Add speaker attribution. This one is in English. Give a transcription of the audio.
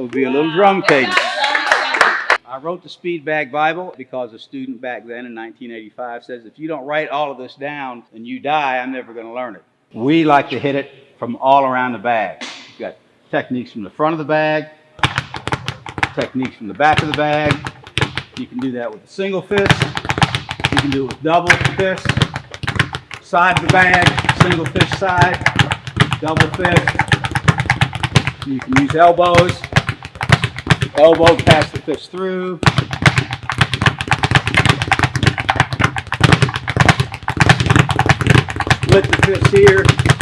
Speaker 1: would be a little drum cadence. I wrote the Speed Bag Bible because a student back then in 1985 says, if you don't write all of this down and you die, I'm never going to learn it. We like to hit it from all around the bag. You've got techniques from the front of the bag, techniques from the back of the bag. You can do that with a single fist. You can do it with double fist. Side of the bag, single fist side, double fist. You can use elbows. Elbow, pass the fish through. Split the fist here.